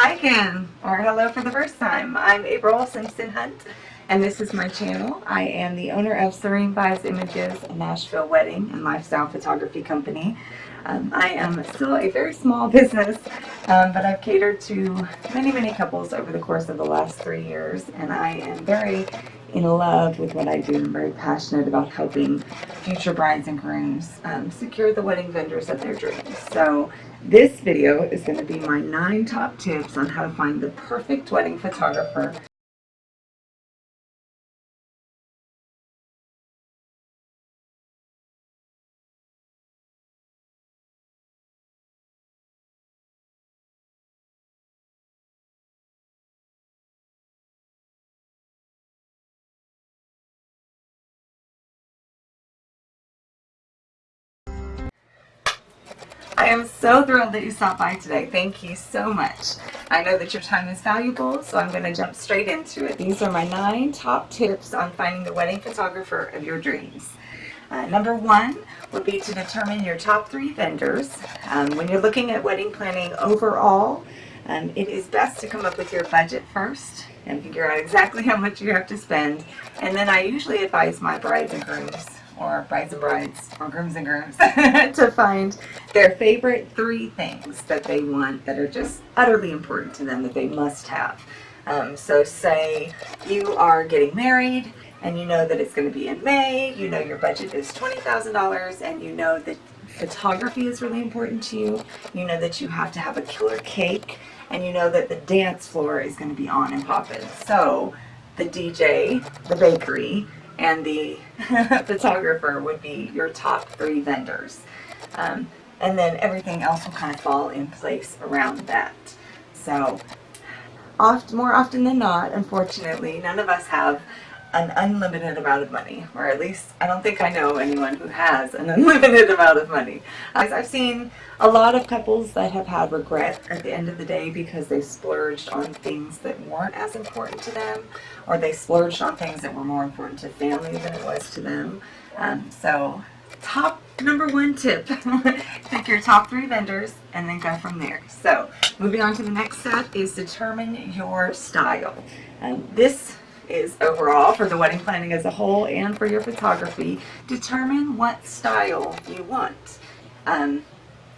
Hi again, or hello for the first time. I'm April Simpson Hunt, and this is my channel. I am the owner of Serene Vibes Images, a Nashville wedding and lifestyle photography company. Um, I am still a very small business, um, but I've catered to many, many couples over the course of the last three years, and I am very in love with what I do. I'm very passionate about helping future brides and grooms um, secure the wedding vendors of their dreams. So this video is going to be my nine top tips on how to find the perfect wedding photographer I am so thrilled that you stopped by today. Thank you so much. I know that your time is valuable, so I'm going to jump straight into it. These are my nine top tips on finding the wedding photographer of your dreams. Uh, number one would be to determine your top three vendors. Um, when you're looking at wedding planning overall, um, it is best to come up with your budget first and figure out exactly how much you have to spend. And then I usually advise my brides and grooms or brides and brides or grooms and grooms to find their favorite three things that they want that are just utterly important to them that they must have. Um, so say you are getting married and you know that it's going to be in May, you know your budget is $20,000 and you know that photography is really important to you, you know that you have to have a killer cake and you know that the dance floor is going to be on and popping. So the DJ, the bakery, and the photographer would be your top three vendors. Um, and then everything else will kind of fall in place around that. So oft, more often than not, unfortunately, none of us have an unlimited amount of money, or at least I don't think I know anyone who has an unlimited amount of money. I've seen a lot of couples that have had regret at the end of the day because they splurged on things that weren't as important to them, or they splurged on things that were more important to family than it was to them. Um, so top number one tip, pick your top three vendors and then go from there. So moving on to the next step is determine your style. Um, this is overall for the wedding planning as a whole and for your photography, determine what style you want. Um,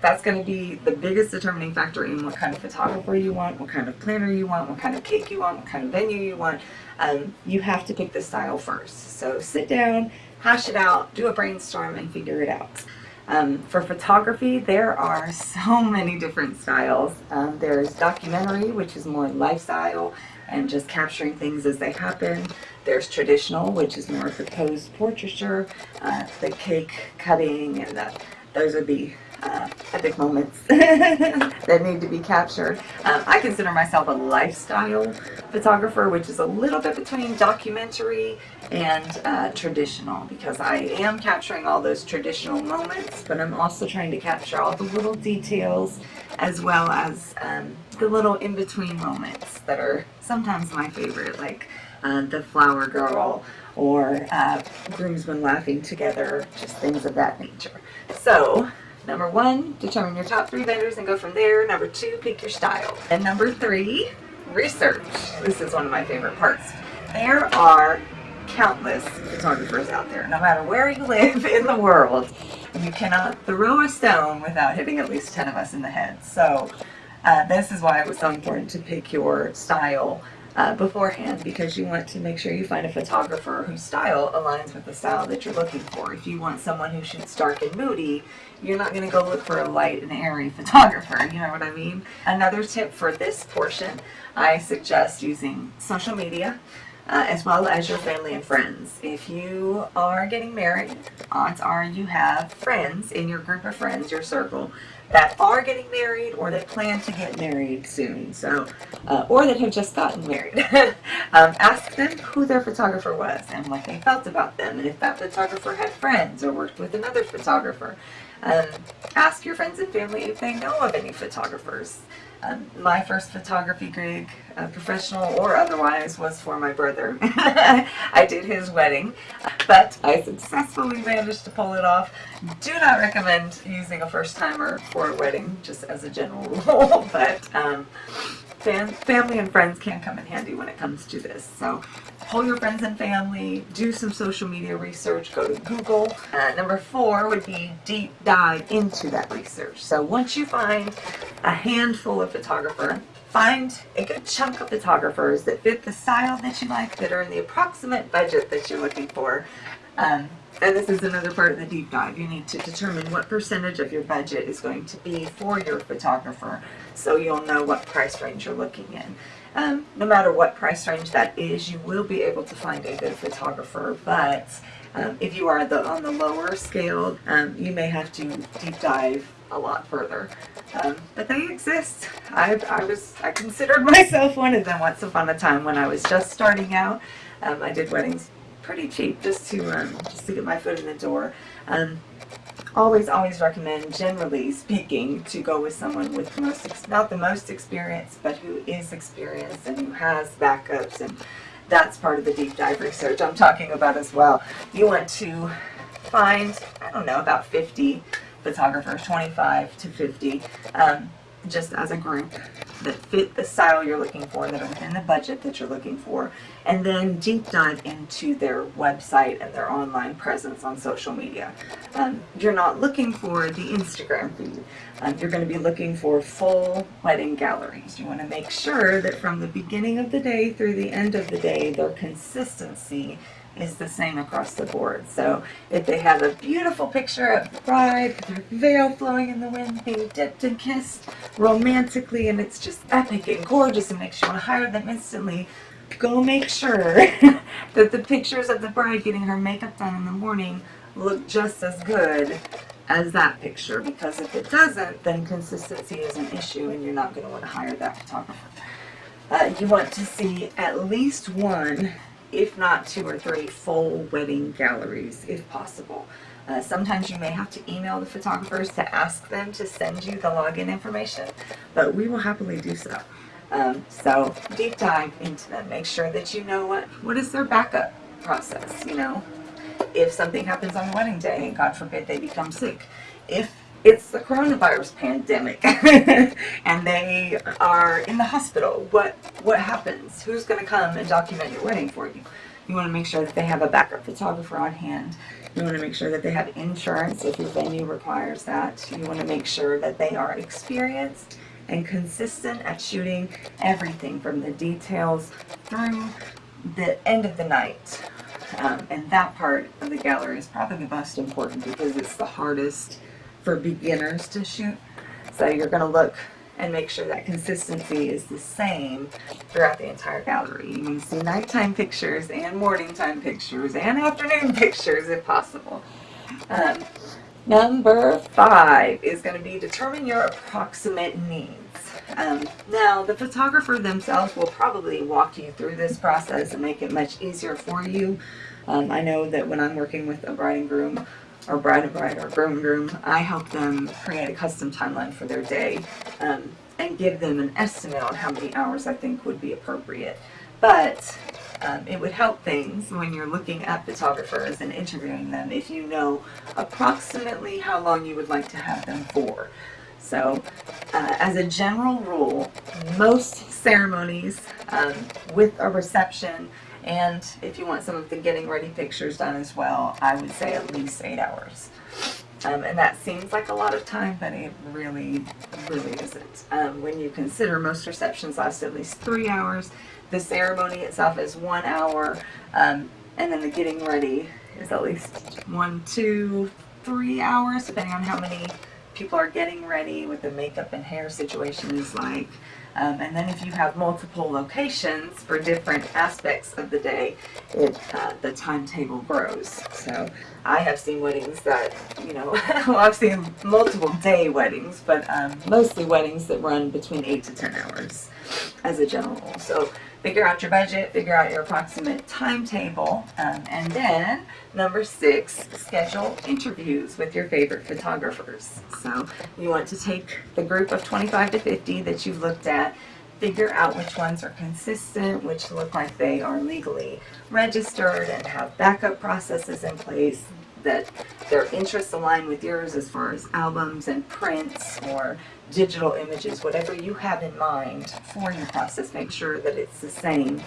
that's going to be the biggest determining factor in what kind of photographer you want, what kind of planner you want, what kind of cake you want, what kind of venue you want. Um, you have to pick the style first. So sit down, hash it out, do a brainstorm, and figure it out. Um, for photography, there are so many different styles. Um, there's documentary, which is more lifestyle and just capturing things as they happen. There's traditional, which is more for posed portraiture, uh, the cake cutting, and the, those are the uh, epic moments that need to be captured. Um, I consider myself a lifestyle photographer, which is a little bit between documentary and uh, traditional because I am capturing all those traditional moments, but I'm also trying to capture all the little details as well as um, the little in-between moments that are sometimes my favorite, like uh, the flower girl or uh, groomsmen laughing together, just things of that nature. So Number one, determine your top three vendors and go from there. Number two, pick your style. And number three, research. This is one of my favorite parts. There are countless photographers out there, no matter where you live in the world. You cannot throw a stone without hitting at least 10 of us in the head. So uh, this is why it was so important to pick your style uh, beforehand because you want to make sure you find a photographer whose style aligns with the style that you're looking for. If you want someone who shoots dark and moody, you're not going to go look for a light and airy photographer, you know what I mean? Another tip for this portion, I suggest using social media. Uh, as well as your family and friends. If you are getting married, odds are you have friends in your group of friends, your circle, that are getting married or that plan to get married soon, so uh, or that have just gotten married. um, ask them who their photographer was and what they felt about them, and if that photographer had friends or worked with another photographer. Um, ask your friends and family if they know of any photographers. Um, my first photography gig, uh, professional or otherwise, was for my brother. I did his wedding, but I successfully managed to pull it off. Do not recommend using a first timer for a wedding, just as a general rule, but um, fam family and friends can come in handy when it comes to this. So pull your friends and family, do some social media research, go to Google. Uh, number four would be deep dive into that research. So once you find a handful of photographer, find a good chunk of photographers that fit the style that you like, that are in the approximate budget that you're looking for. Um, and this is another part of the deep dive. You need to determine what percentage of your budget is going to be for your photographer so you'll know what price range you're looking in. Um, no matter what price range that is, you will be able to find a good photographer, but um, if you are the, on the lower scale, um, you may have to deep dive a lot further. Um, but they exist. I, I was I considered myself one of them once upon a time when I was just starting out. Um, I did weddings pretty cheap just to um, just to get my foot in the door. Um, always, always recommend, generally speaking, to go with someone with most, not the most experience, but who is experienced and who has backups and that's part of the deep dive research I'm talking about as well. You want to find, I don't know, about 50 photographers, 25 to 50, um, just as a group that fit the style you're looking for, that are within the budget that you're looking for, and then deep dive into their website and their online presence on social media. Um, you're not looking for the Instagram feed. Um, you're going to be looking for full wedding galleries. You want to make sure that from the beginning of the day through the end of the day, their consistency is the same across the board. So if they have a beautiful picture of the bride with her veil flowing in the wind, being dipped and kissed romantically, and it's just epic and gorgeous and makes you want to hire them instantly, go make sure that the pictures of the bride getting her makeup done in the morning look just as good as that picture because if it doesn't, then consistency is an issue and you're not going to want to hire that photographer. Uh, you want to see at least one if not two or three full wedding galleries if possible. Uh, sometimes you may have to email the photographers to ask them to send you the login information, but we will happily do so. Um, so deep dive into them. Make sure that you know what, what is their backup process, you know. If something happens on wedding day, and God forbid they become sick, if it's the coronavirus pandemic and they are in the hospital. What what happens? Who's going to come and document your wedding for you? You want to make sure that they have a backup photographer on hand. You want to make sure that they have insurance if your venue requires that. You want to make sure that they are experienced and consistent at shooting everything from the details through the end of the night. Um, and that part of the gallery is probably the most important because it's the hardest for beginners to shoot. So you're going to look and make sure that consistency is the same throughout the entire gallery. You can see nighttime pictures and morning time pictures and afternoon pictures if possible. Um, number five is going to be determine your approximate needs. Um, now, the photographer themselves will probably walk you through this process and make it much easier for you. Um, I know that when I'm working with a bride and groom, or bride and bride or groom and groom, I help them create a custom timeline for their day um, and give them an estimate on how many hours I think would be appropriate. But um, it would help things when you're looking at photographers and interviewing them if you know approximately how long you would like to have them for. So, uh, as a general rule, most ceremonies um, with a reception and if you want some of the getting ready pictures done as well, I would say at least eight hours. Um, and that seems like a lot of time, but it really, really isn't. Um, when you consider most receptions last at least three hours, the ceremony itself is one hour, um, and then the getting ready is at least one, two, three hours, depending on how many people are getting ready, what the makeup and hair situation is like. Um, and then if you have multiple locations for different aspects of the day, it, uh, the timetable grows. So I have seen weddings that, you know, well I've seen multiple day weddings, but um, mostly weddings that run between 8 to 10 hours as a general rule. So figure out your budget, figure out your approximate timetable, um, and then number six, schedule interviews with your favorite photographers. So you want to take the group of 25 to 50 that you've looked at, figure out which ones are consistent, which look like they are legally registered and have backup processes in place, that their interests align with yours as far as albums and prints or digital images, whatever you have in mind for your process, make sure that it's the same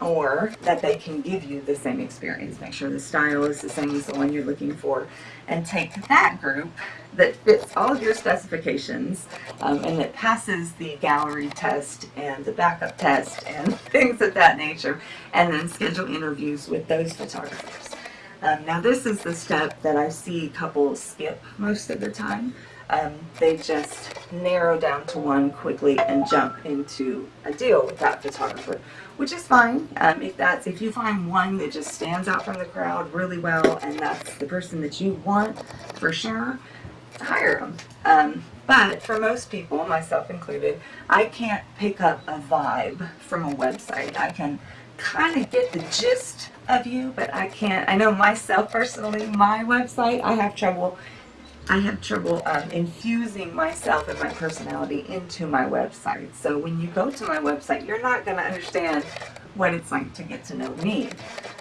or that they can give you the same experience. Make sure the style is the same as the one you're looking for. And take that group that fits all of your specifications um, and that passes the gallery test and the backup test and things of that nature, and then schedule interviews with those photographers. Um, now this is the step that I see couples skip most of the time. Um, they just narrow down to one quickly and jump into a deal with that photographer, which is fine. Um, if that's if you find one that just stands out from the crowd really well and that's the person that you want for sure, hire them. Um, but for most people, myself included, I can't pick up a vibe from a website. I can kind of get the gist of you, but I can't. I know myself personally, my website, I have trouble I have trouble um, infusing myself and my personality into my website. So when you go to my website, you're not going to understand what it's like to get to know me.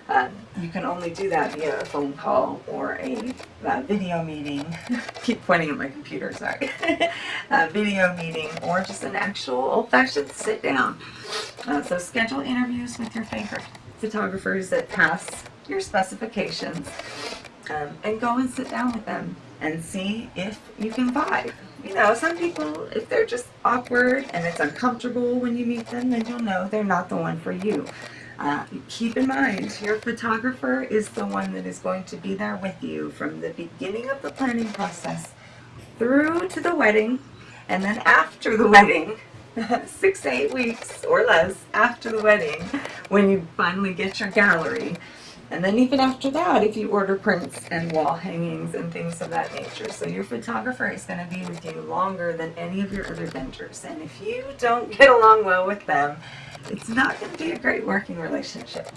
Um, you can only do that via a phone call or a uh, video meeting. keep pointing at my computer, sorry. a video meeting or just an actual old-fashioned sit-down. Uh, so schedule interviews with your favorite photographers that pass your specifications um, and go and sit down with them and see if you can vibe. You know, some people, if they're just awkward and it's uncomfortable when you meet them, then you'll know they're not the one for you. Uh, keep in mind, your photographer is the one that is going to be there with you from the beginning of the planning process through to the wedding, and then after the wedding, six to eight weeks or less after the wedding, when you finally get your gallery, and then even after that, if you order prints and wall hangings and things of that nature. So your photographer is going to be with you longer than any of your other vendors. And if you don't get along well with them, it's not going to be a great working relationship.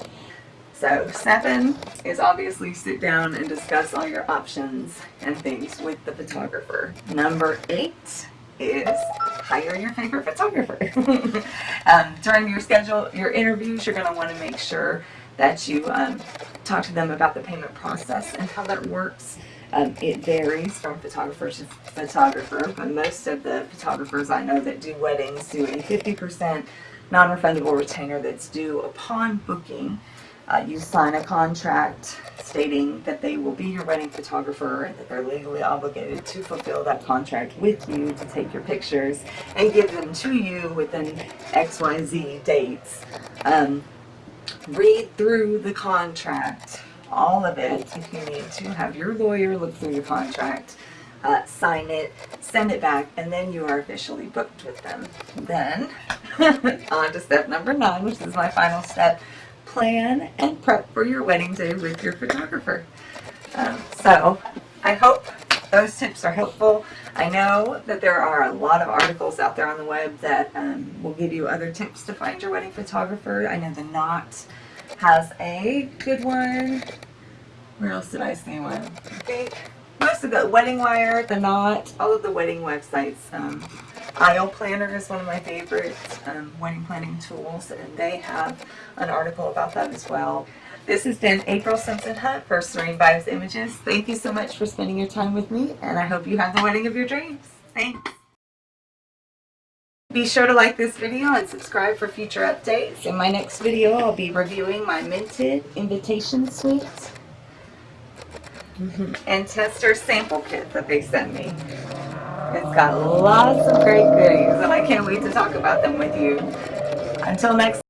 So seven is obviously sit down and discuss all your options and things with the photographer. Number eight is hire your favorite photographer. um, during your schedule, your interviews, you're going to want to make sure that you um, talk to them about the payment process and how that works. Um, it varies from photographer to photographer, but most of the photographers I know that do weddings do a 50% non-refundable retainer that's due upon booking. Uh, you sign a contract stating that they will be your wedding photographer and that they're legally obligated to fulfill that contract with you to take your pictures and give them to you within XYZ dates. Um, read through the contract, all of it, if you need to. Have your lawyer look through your contract, uh, sign it, send it back, and then you are officially booked with them. Then, on to step number nine, which is my final step. Plan and prep for your wedding day with your photographer. Um, so, I hope those tips are helpful. I know that there are a lot of articles out there on the web that um, will give you other tips to find your wedding photographer. I know the Knot has a good one. Where else did I see one? I think most of the Wedding Wire, the Knot, all of the wedding websites. Um, Aisle Planner is one of my favorite um, wedding planning tools, and they have an article about that as well. This has been April Simpson Hunt for Serene Vibes Images. Thank you so much for spending your time with me, and I hope you have the wedding of your dreams. Thanks. Be sure to like this video and subscribe for future updates. In my next video, I'll be reviewing my Minted Invitation Suite and tester sample kit that they sent me. It's got lots of great goodies, and I can't wait to talk about them with you. Until next